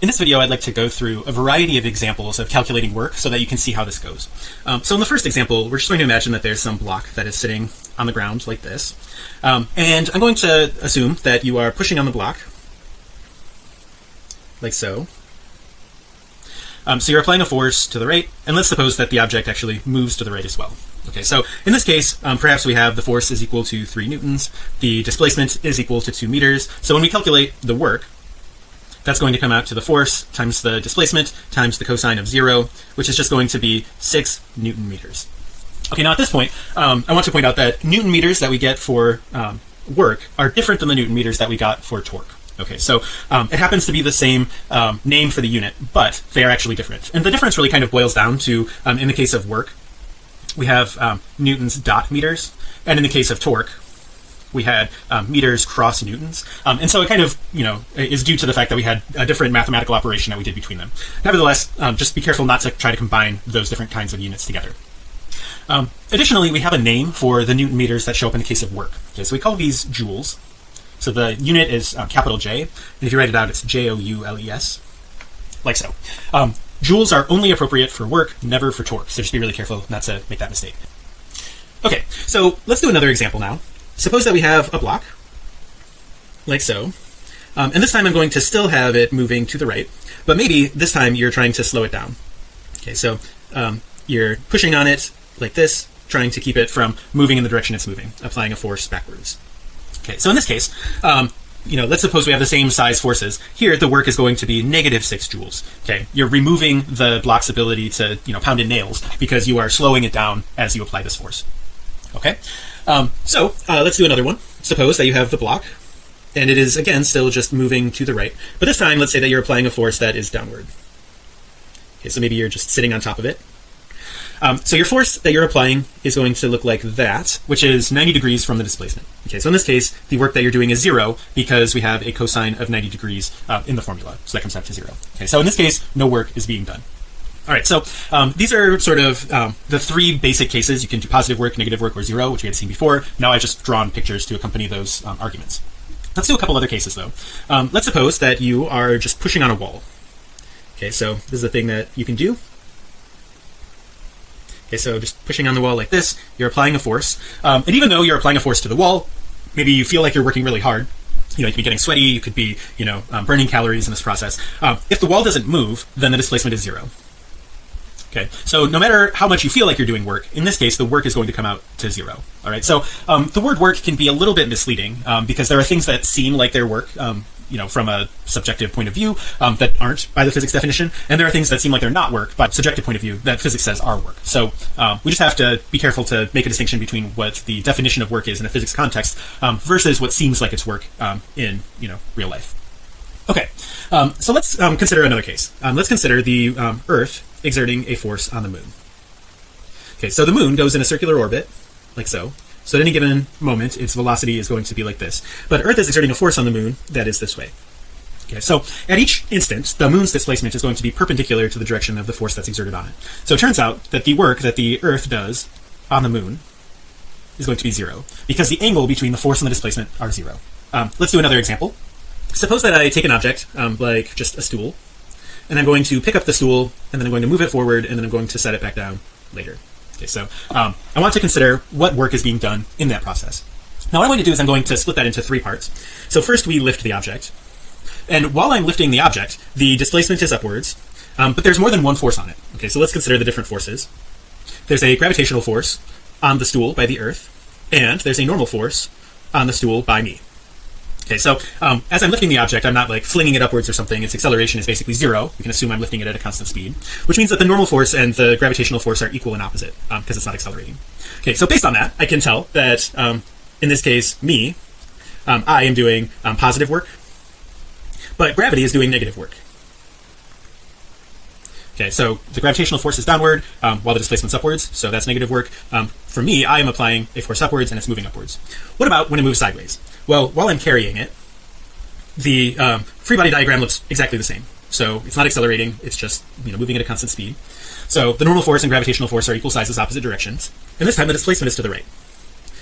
In this video, I'd like to go through a variety of examples of calculating work so that you can see how this goes. Um, so in the first example, we're just going to imagine that there's some block that is sitting on the ground like this. Um, and I'm going to assume that you are pushing on the block like so. Um, so you're applying a force to the right, and let's suppose that the object actually moves to the right as well. Okay, so in this case, um, perhaps we have the force is equal to three newtons, the displacement is equal to two meters. So when we calculate the work, that's going to come out to the force times the displacement times the cosine of zero which is just going to be six newton meters. Okay now at this point um, I want to point out that newton meters that we get for um, work are different than the newton meters that we got for torque. Okay so um, it happens to be the same um, name for the unit but they are actually different. And the difference really kind of boils down to um, in the case of work we have um, newtons dot meters and in the case of torque we had um, meters cross newtons. Um, and so it kind of you know is due to the fact that we had a different mathematical operation that we did between them. Nevertheless um, just be careful not to try to combine those different kinds of units together. Um, additionally we have a name for the newton meters that show up in the case of work. Okay so we call these joules. So the unit is uh, capital J and if you write it out it's J-O-U-L-E-S like so. Um, joules are only appropriate for work never for torque. So just be really careful not to make that mistake. Okay so let's do another example now suppose that we have a block like so. Um, and this time I'm going to still have it moving to the right but maybe this time you're trying to slow it down. Okay so um, you're pushing on it like this trying to keep it from moving in the direction it's moving applying a force backwards. Okay so in this case um, you know let's suppose we have the same size forces. Here the work is going to be negative six joules. Okay you're removing the block's ability to you know pound in nails because you are slowing it down as you apply this force. Okay um, so uh, let's do another one. Suppose that you have the block and it is again still just moving to the right. But this time let's say that you're applying a force that is downward. Okay so maybe you're just sitting on top of it. Um, so your force that you're applying is going to look like that which is 90 degrees from the displacement. Okay so in this case the work that you're doing is zero because we have a cosine of 90 degrees uh, in the formula. So that comes out to zero. Okay so in this case no work is being done all right, so um, these are sort of um, the three basic cases. You can do positive work, negative work, or zero, which we had seen before. Now I've just drawn pictures to accompany those um, arguments. Let's do a couple other cases though. Um, let's suppose that you are just pushing on a wall. Okay, so this is a thing that you can do. Okay, so just pushing on the wall like this, you're applying a force. Um, and even though you're applying a force to the wall, maybe you feel like you're working really hard. You know, you could be getting sweaty, you could be, you know, um, burning calories in this process. if the wall doesn't move, then the displacement is zero okay. So no matter how much you feel like you're doing work in this case the work is going to come out to zero. All right. So um, the word work can be a little bit misleading um, because there are things that seem like they're work um, you know from a subjective point of view um, that aren't by the physics definition. And there are things that seem like they're not work by subjective point of view that physics says are work. So um, we just have to be careful to make a distinction between what the definition of work is in a physics context um, versus what seems like it's work in you know real life. Okay. So let's consider another case. Let's consider the earth exerting a force on the moon. Okay so the moon goes in a circular orbit like so. So at any given moment its velocity is going to be like this. But earth is exerting a force on the moon that is this way. Okay so at each instant the moon's displacement is going to be perpendicular to the direction of the force that's exerted on it. So it turns out that the work that the earth does on the moon is going to be zero because the angle between the force and the displacement are zero. Um, let's do another example. Suppose that I take an object um, like just a stool and I'm going to pick up the stool and then I'm going to move it forward and then I'm going to set it back down later. Okay so um, I want to consider what work is being done in that process. Now what I'm going to do is I'm going to split that into three parts. So first we lift the object. And while I'm lifting the object the displacement is upwards um, but there's more than one force on it. Okay so let's consider the different forces. There's a gravitational force on the stool by the earth and there's a normal force on the stool by me okay so um, as I'm lifting the object I'm not like flinging it upwards or something. Its acceleration is basically zero. You can assume I'm lifting it at a constant speed which means that the normal force and the gravitational force are equal and opposite because um, it's not accelerating. Okay so based on that I can tell that um, in this case me um, I am doing um, positive work but gravity is doing negative work. Okay so the gravitational force is downward um, while the displacement's upwards so that's negative work. Um, for me I am applying a force upwards and it's moving upwards. What about when it moves sideways well while I'm carrying it the um, free body diagram looks exactly the same. So it's not accelerating it's just you know moving at a constant speed. So the normal force and gravitational force are equal sizes opposite directions. And this time the displacement is to the right.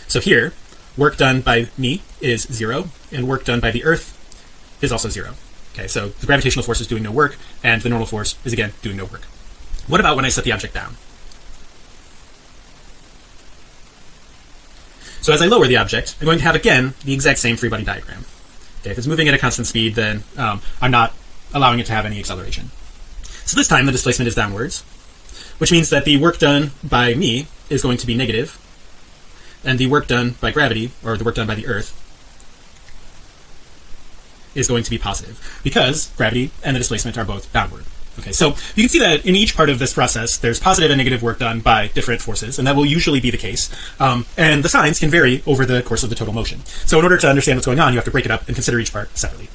So here work done by me is zero and work done by the earth is also zero. Okay so the gravitational force is doing no work and the normal force is again doing no work. What about when I set the object down so as I lower the object I'm going to have again the exact same free body diagram. Okay if it's moving at a constant speed then um, I'm not allowing it to have any acceleration. So this time the displacement is downwards which means that the work done by me is going to be negative and the work done by gravity or the work done by the earth is going to be positive because gravity and the displacement are both downward okay so you can see that in each part of this process there's positive and negative work done by different forces and that will usually be the case um, and the signs can vary over the course of the total motion. So in order to understand what's going on you have to break it up and consider each part separately